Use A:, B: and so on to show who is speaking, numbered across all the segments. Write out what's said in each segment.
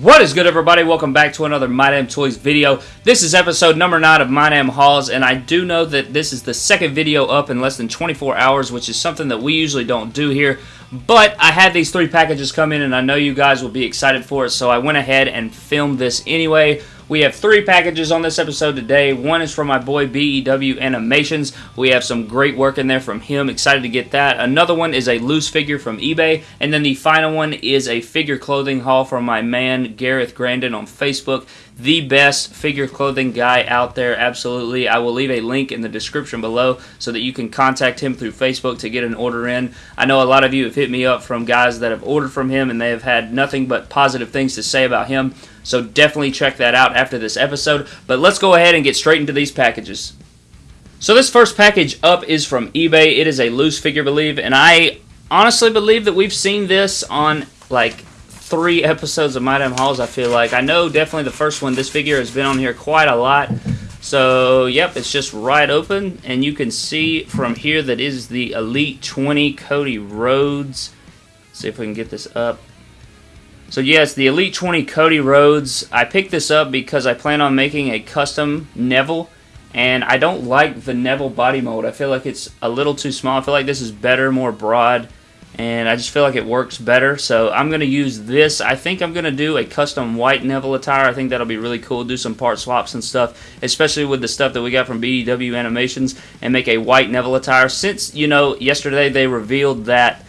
A: What is good, everybody? Welcome back to another My Damn Toys video. This is episode number 9 of My Damn Hauls, and I do know that this is the second video up in less than 24 hours, which is something that we usually don't do here. But I had these three packages come in, and I know you guys will be excited for it, so I went ahead and filmed this anyway. We have three packages on this episode today. One is from my boy BEW Animations. We have some great work in there from him. Excited to get that. Another one is a loose figure from eBay. And then the final one is a figure clothing haul from my man Gareth Grandin on Facebook. The best figure clothing guy out there, absolutely. I will leave a link in the description below so that you can contact him through Facebook to get an order in. I know a lot of you have hit me up from guys that have ordered from him and they have had nothing but positive things to say about him. So definitely check that out after this episode. But let's go ahead and get straight into these packages. So this first package up is from eBay. It is a loose figure, believe, and I honestly believe that we've seen this on like three episodes of My Damn Hauls. I feel like I know definitely the first one. This figure has been on here quite a lot. So yep, it's just right open, and you can see from here that is the Elite 20 Cody Rhodes. Let's see if we can get this up. So yes, the Elite 20 Cody Rhodes. I picked this up because I plan on making a custom Neville. And I don't like the Neville body mold. I feel like it's a little too small. I feel like this is better, more broad. And I just feel like it works better. So I'm going to use this. I think I'm going to do a custom white Neville attire. I think that'll be really cool. Do some part swaps and stuff. Especially with the stuff that we got from BEW Animations. And make a white Neville attire. Since, you know, yesterday they revealed that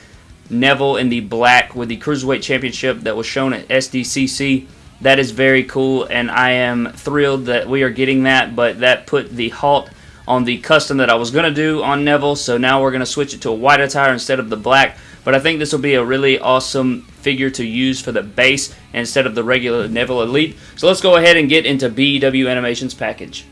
A: Neville in the black with the Cruiserweight Championship that was shown at SDCC. That is very cool, and I am thrilled that we are getting that, but that put the halt on the custom that I was going to do on Neville, so now we're going to switch it to a white attire instead of the black. But I think this will be a really awesome figure to use for the base instead of the regular Neville Elite. So let's go ahead and get into BEW Animations package.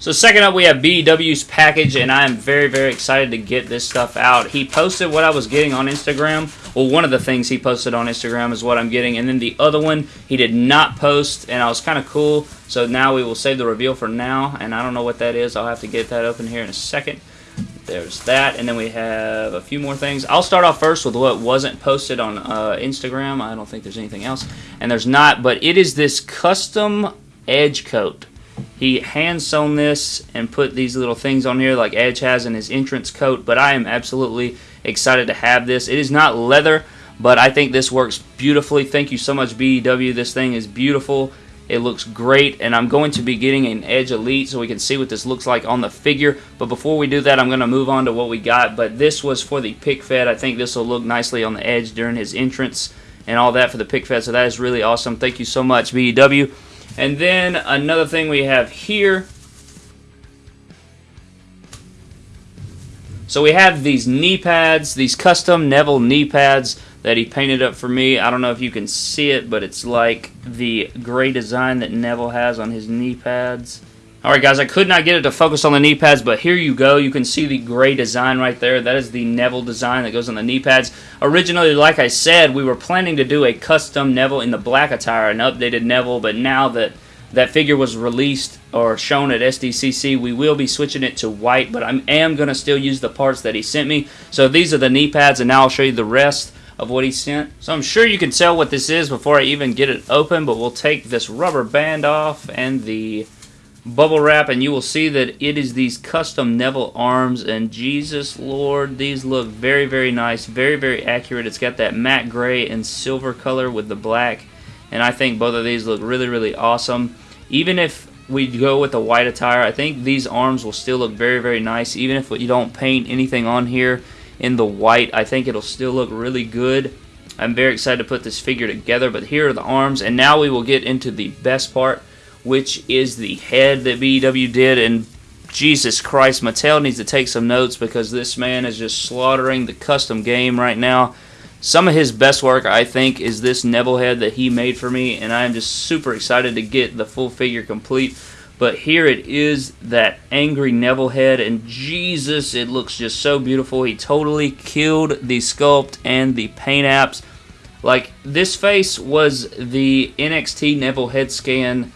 A: So second up, we have BEW's package, and I am very, very excited to get this stuff out. He posted what I was getting on Instagram. Well, one of the things he posted on Instagram is what I'm getting, and then the other one he did not post, and I was kind of cool. So now we will save the reveal for now, and I don't know what that is. I'll have to get that open here in a second. There's that, and then we have a few more things. I'll start off first with what wasn't posted on uh, Instagram. I don't think there's anything else, and there's not, but it is this custom edge coat. He hand sewn this and put these little things on here like Edge has in his entrance coat, but I am absolutely excited to have this. It is not leather, but I think this works beautifully. Thank you so much, BEW. This thing is beautiful. It looks great, and I'm going to be getting an Edge Elite so we can see what this looks like on the figure. But before we do that, I'm going to move on to what we got. But this was for the pick fed. I think this will look nicely on the Edge during his entrance and all that for the pick fed. So that is really awesome. Thank you so much, BEW. And then another thing we have here. So we have these knee pads, these custom Neville knee pads that he painted up for me. I don't know if you can see it, but it's like the gray design that Neville has on his knee pads. Alright guys, I could not get it to focus on the knee pads, but here you go. You can see the gray design right there. That is the Neville design that goes on the knee pads. Originally, like I said, we were planning to do a custom Neville in the black attire, an updated Neville, but now that that figure was released or shown at SDCC, we will be switching it to white, but I am going to still use the parts that he sent me. So these are the knee pads, and now I'll show you the rest of what he sent. So I'm sure you can tell what this is before I even get it open, but we'll take this rubber band off and the bubble wrap and you will see that it is these custom Neville arms and Jesus Lord these look very very nice very very accurate it's got that matte gray and silver color with the black and I think both of these look really really awesome even if we go with the white attire I think these arms will still look very very nice even if you don't paint anything on here in the white I think it'll still look really good I'm very excited to put this figure together but here are the arms and now we will get into the best part which is the head that BEW did. And Jesus Christ, Mattel needs to take some notes because this man is just slaughtering the custom game right now. Some of his best work, I think, is this Neville head that he made for me, and I am just super excited to get the full figure complete. But here it is, that angry Neville head, and Jesus, it looks just so beautiful. He totally killed the sculpt and the paint apps. Like, this face was the NXT Neville head scan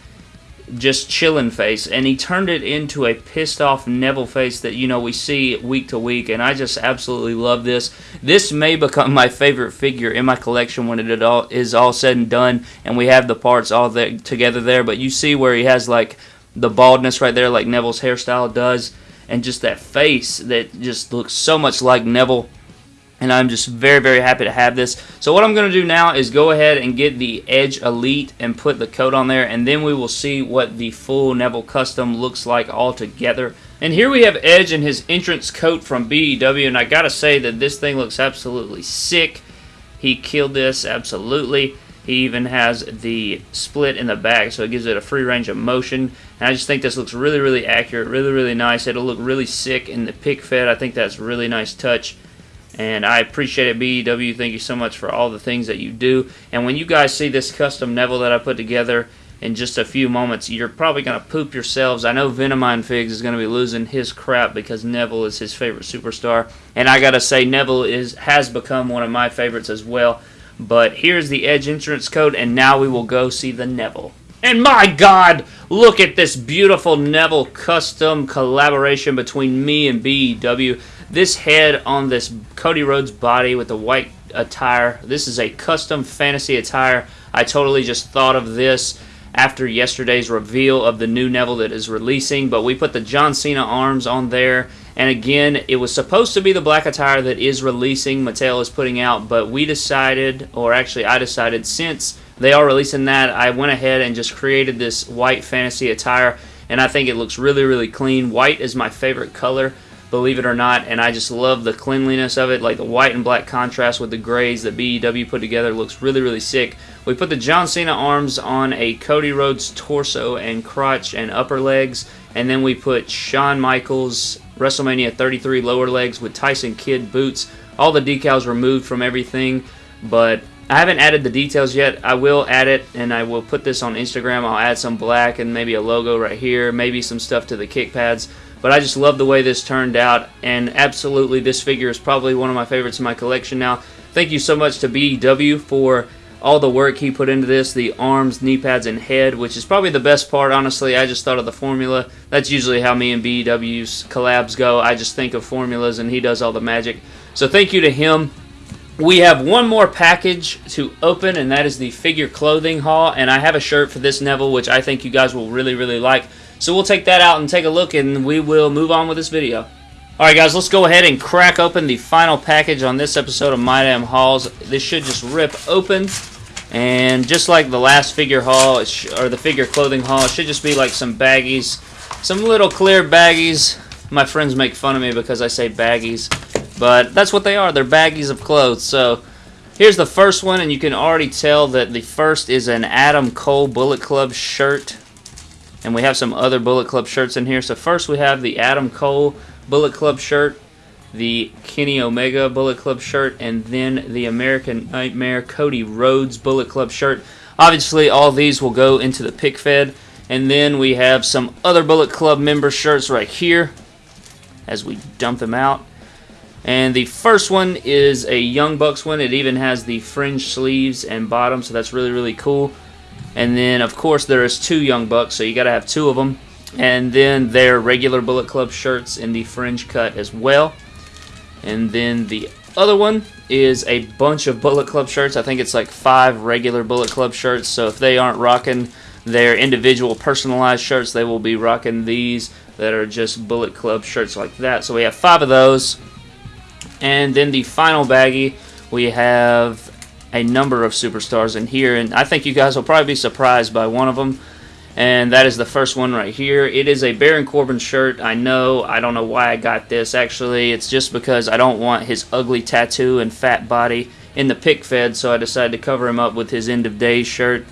A: just chilling face, and he turned it into a pissed off Neville face that you know we see week to week, and I just absolutely love this. This may become my favorite figure in my collection when it all is all said and done, and we have the parts all together there. But you see where he has like the baldness right there, like Neville's hairstyle does, and just that face that just looks so much like Neville and I'm just very, very happy to have this. So what I'm going to do now is go ahead and get the Edge Elite and put the coat on there, and then we will see what the full Neville Custom looks like all together. And here we have Edge in his entrance coat from BEW, and I gotta say that this thing looks absolutely sick. He killed this, absolutely. He even has the split in the back, so it gives it a free range of motion. And I just think this looks really, really accurate, really, really nice. It'll look really sick in the pick fed. I think that's really nice touch. And I appreciate it, BEW. Thank you so much for all the things that you do. And when you guys see this custom Neville that I put together in just a few moments, you're probably going to poop yourselves. I know Venomine Figs is going to be losing his crap because Neville is his favorite superstar. And I got to say, Neville is has become one of my favorites as well. But here's the Edge entrance code, and now we will go see the Neville. And my God, look at this beautiful Neville custom collaboration between me and BEW. This head on this Cody Rhodes body with the white attire. This is a custom fantasy attire. I totally just thought of this after yesterday's reveal of the new Neville that is releasing, but we put the John Cena arms on there. And again, it was supposed to be the black attire that is releasing, Mattel is putting out, but we decided, or actually I decided, since they are releasing that, I went ahead and just created this white fantasy attire, and I think it looks really, really clean. White is my favorite color believe it or not, and I just love the cleanliness of it, like the white and black contrast with the grays that BEW put together looks really, really sick. We put the John Cena arms on a Cody Rhodes torso and crotch and upper legs, and then we put Shawn Michaels WrestleMania 33 lower legs with Tyson Kidd boots. All the decals removed from everything, but I haven't added the details yet. I will add it, and I will put this on Instagram. I'll add some black and maybe a logo right here, maybe some stuff to the kick pads. But I just love the way this turned out, and absolutely this figure is probably one of my favorites in my collection now. Thank you so much to BEW for all the work he put into this, the arms, knee pads, and head, which is probably the best part, honestly. I just thought of the formula. That's usually how me and BEW's collabs go. I just think of formulas, and he does all the magic. So thank you to him. We have one more package to open, and that is the figure clothing haul. And I have a shirt for this Neville, which I think you guys will really, really like. So we'll take that out and take a look and we will move on with this video. Alright guys, let's go ahead and crack open the final package on this episode of My Damn Hauls. This should just rip open. And just like the last figure haul, or the figure clothing haul, it should just be like some baggies. Some little clear baggies. My friends make fun of me because I say baggies. But that's what they are. They're baggies of clothes. So here's the first one, and you can already tell that the first is an Adam Cole Bullet Club shirt. And we have some other Bullet Club shirts in here. So first we have the Adam Cole Bullet Club shirt, the Kenny Omega Bullet Club shirt, and then the American Nightmare Cody Rhodes Bullet Club shirt. Obviously, all these will go into the pick fed. And then we have some other Bullet Club member shirts right here as we dump them out. And the first one is a Young Bucks one. It even has the fringe sleeves and bottom, so that's really, really cool. And then, of course, there is two Young Bucks, so you got to have two of them. And then their regular Bullet Club shirts in the fringe cut as well. And then the other one is a bunch of Bullet Club shirts. I think it's like five regular Bullet Club shirts. So if they aren't rocking their individual personalized shirts, they will be rocking these that are just Bullet Club shirts like that. So we have five of those. And then the final baggie, we have a number of superstars in here, and I think you guys will probably be surprised by one of them. And that is the first one right here. It is a Baron Corbin shirt. I know. I don't know why I got this. Actually, it's just because I don't want his ugly tattoo and fat body in the pick fed, so I decided to cover him up with his end of days shirt.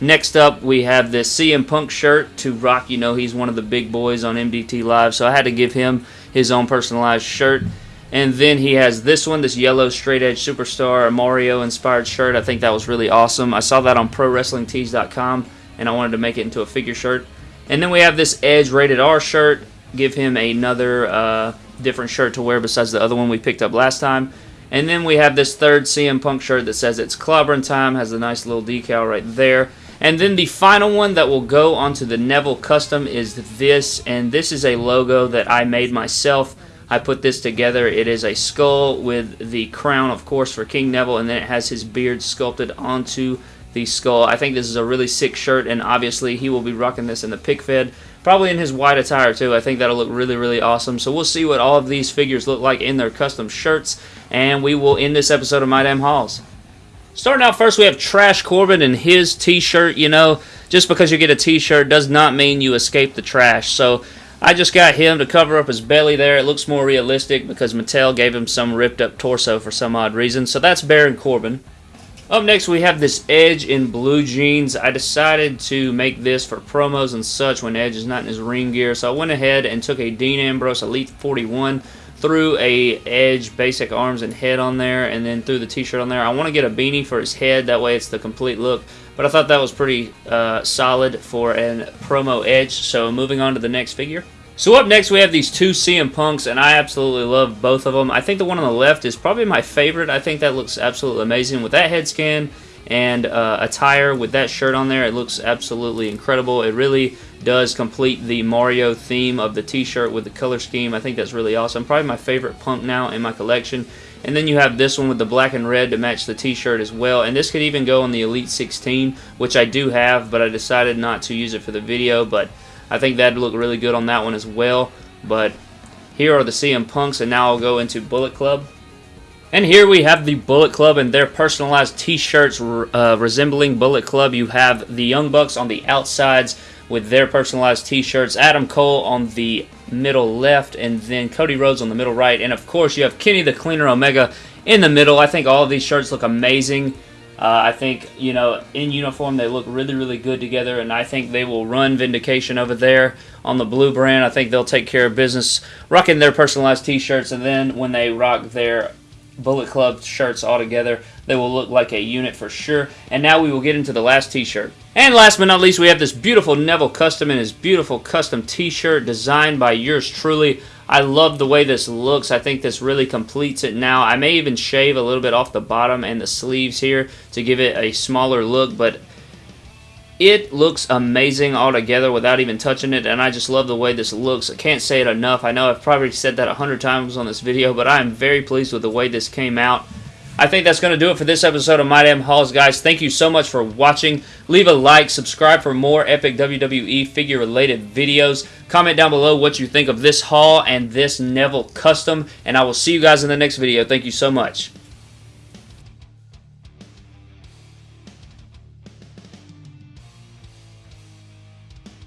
A: Next up, we have this CM Punk shirt to rock. You know, he's one of the big boys on MDT Live, so I had to give him his own personalized shirt. And then he has this one, this yellow straight edge superstar Mario inspired shirt. I think that was really awesome. I saw that on ProWrestlingTees.com and I wanted to make it into a figure shirt. And then we have this Edge rated R shirt. Give him another uh, different shirt to wear besides the other one we picked up last time. And then we have this third CM Punk shirt that says it's clobbering time, has a nice little decal right there. And then the final one that will go onto the Neville Custom is this, and this is a logo that I made myself. I put this together. It is a skull with the crown, of course, for King Neville, and then it has his beard sculpted onto the skull. I think this is a really sick shirt, and obviously he will be rocking this in the pick fed. Probably in his white attire, too. I think that'll look really, really awesome. So we'll see what all of these figures look like in their custom shirts, and we will end this episode of My Damn Hauls. Starting out first, we have Trash Corbin and his t-shirt. You know, just because you get a t-shirt does not mean you escape the trash. So I just got him to cover up his belly there. It looks more realistic because Mattel gave him some ripped up torso for some odd reason. So that's Baron Corbin. Up next, we have this Edge in blue jeans. I decided to make this for promos and such when Edge is not in his ring gear. So I went ahead and took a Dean Ambrose Elite 41 threw a Edge basic arms and head on there, and then threw the T-shirt on there. I want to get a beanie for his head, that way it's the complete look. But I thought that was pretty uh, solid for an promo Edge. So moving on to the next figure. So up next we have these two CM Punks, and I absolutely love both of them. I think the one on the left is probably my favorite. I think that looks absolutely amazing with that head scan and uh, attire with that shirt on there. It looks absolutely incredible. It really does complete the Mario theme of the t-shirt with the color scheme. I think that's really awesome. Probably my favorite punk now in my collection. And then you have this one with the black and red to match the t-shirt as well. And this could even go on the Elite 16, which I do have, but I decided not to use it for the video. But I think that'd look really good on that one as well. But here are the CM Punks, and now I'll go into Bullet Club. And here we have the Bullet Club and their personalized t-shirts uh, resembling Bullet Club. You have the Young Bucks on the outsides with their personalized t-shirts. Adam Cole on the middle left and then Cody Rhodes on the middle right. And of course you have Kenny the Cleaner Omega in the middle. I think all of these shirts look amazing. Uh, I think, you know, in uniform they look really, really good together, and I think they will run Vindication over there on the blue brand. I think they'll take care of business rocking their personalized t shirts, and then when they rock their Bullet Club shirts all together. They will look like a unit for sure. And now we will get into the last t-shirt. And last but not least, we have this beautiful Neville Custom and his beautiful custom t-shirt designed by yours truly. I love the way this looks. I think this really completes it now. I may even shave a little bit off the bottom and the sleeves here to give it a smaller look, but it looks amazing altogether without even touching it, and I just love the way this looks. I can't say it enough. I know I've probably said that a hundred times on this video, but I am very pleased with the way this came out. I think that's going to do it for this episode of My Damn Hauls, guys. Thank you so much for watching. Leave a like, subscribe for more epic WWE figure-related videos. Comment down below what you think of this haul and this Neville custom, and I will see you guys in the next video. Thank you so much.